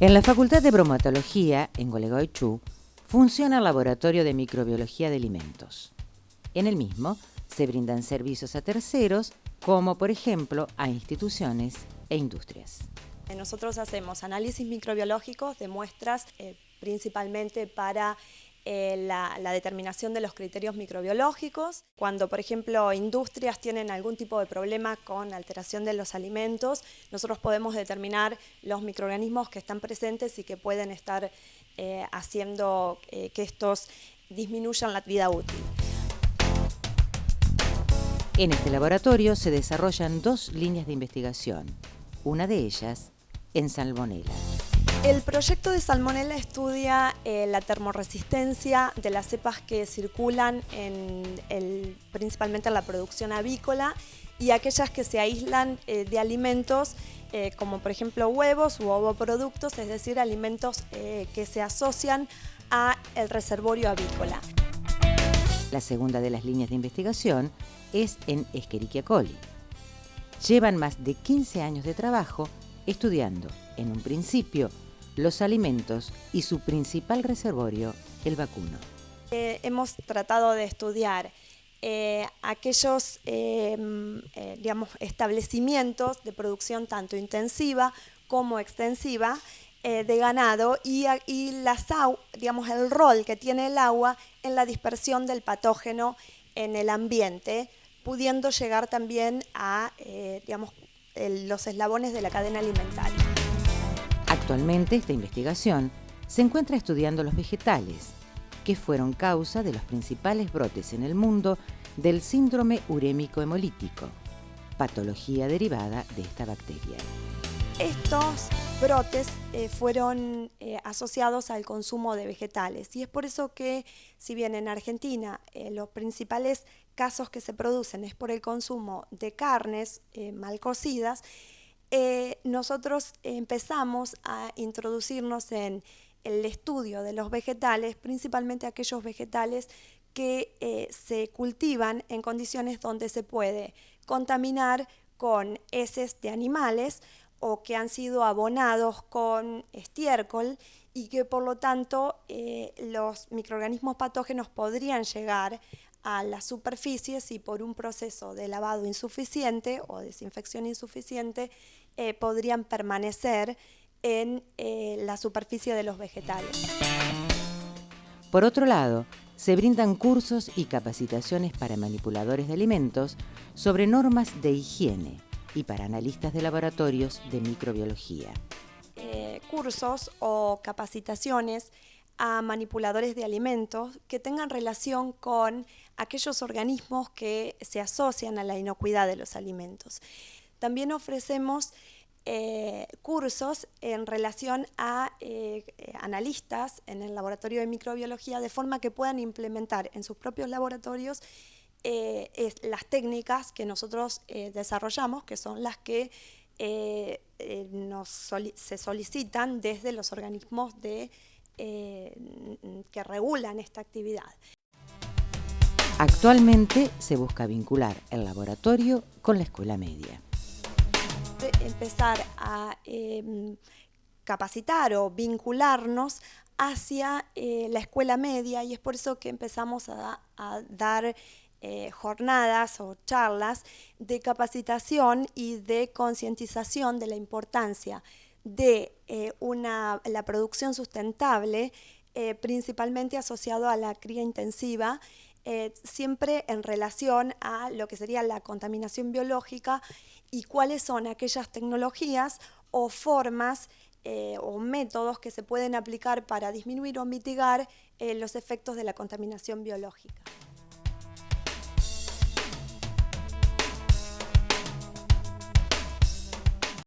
En la Facultad de Bromatología, en Gualeguaychú, funciona el Laboratorio de Microbiología de Alimentos. En el mismo se brindan servicios a terceros, como por ejemplo a instituciones e industrias. Nosotros hacemos análisis microbiológicos de muestras eh, principalmente para eh, la, determinación de los criterios microbiológicos. Cuando, por ejemplo, industrias tienen algún tipo de problema con alteración de los alimentos, nosotros podemos determinar los microorganismos que están presentes y que pueden estar eh, haciendo que estos disminuyan la vida útil. En este laboratorio se desarrollan dos líneas de investigación, una de ellas en salmonela. El proyecto de Salmonella estudia eh, la termoresistencia de las cepas que circulan principalmente en la producción avícola y aquellas que se aíslan eh, de alimentos eh, como por ejemplo huevos u ovoproductos, es decir, alimentos que se asocian a el reservorio avícola. La segunda de las líneas de investigación es en Escherichia coli. Llevan más de 15 años de trabajo estudiando, en un principio, los alimentos y su principal reservorio, el vacuno. Eh, hemos tratado de estudiar eh, aquellos em, eh, digamos, establecimientos de producción tanto intensiva como extensiva de ganado y, y las, digamos, el rol que tiene el agua en la dispersión del patógeno en el ambiente, pudiendo llegar también a digamos, los eslabones de la cadena alimentaria. Actualmente esta investigación se encuentra estudiando los vegetales, que fueron causa de los principales brotes en el mundo del síndrome urémico hemolítico, patología derivada de esta bacteria. Estos brotes eh, fueron eh, asociados al consumo de vegetales y es por eso que si bien en Argentina eh, los principales casos que se producen es por el consumo de carnes mal cocidas, nosotros empezamos a introducirnos en el estudio de los vegetales, principalmente aquellos vegetales que se cultivan en condiciones donde se puede contaminar con heces de animales o que han sido abonados con estiércol y que por lo tanto eh, los microorganismos patógenos podrían llegar a las superficies y por un proceso de lavado insuficiente o desinfección insuficiente eh, podrían permanecer en eh, la superficie de los vegetales. Por otro lado, se brindan cursos y capacitaciones para manipuladores de alimentos sobre normas de higiene y para analistas de laboratorios de microbiología. Eh, cursos o capacitaciones a manipuladores de alimentos que tengan relación con aquellos organismos que se asocian a la inocuidad de los alimentos. También ofrecemos eh, cursos en relación a eh, analistas en el laboratorio de microbiología de forma que puedan implementar en sus propios laboratorios eh, las técnicas que nosotros eh, desarrollamos, que son las que eh, se solicitan desde los organismos de, que regulan esta actividad. Actualmente se busca vincular el laboratorio con la escuela media. Empezar a em, capacitar o vincularnos hacia la escuela media y es por eso que empezamos a, a dar eh, jornadas o charlas de capacitación y de concientización de la importancia de eh, una, la producción sustentable, eh, principalmente asociado a la cría intensiva, siempre en relación a lo que sería la contaminación biológica y cuáles son aquellas tecnologías o formas o métodos que se pueden aplicar para disminuir o mitigar los efectos de la contaminación biológica.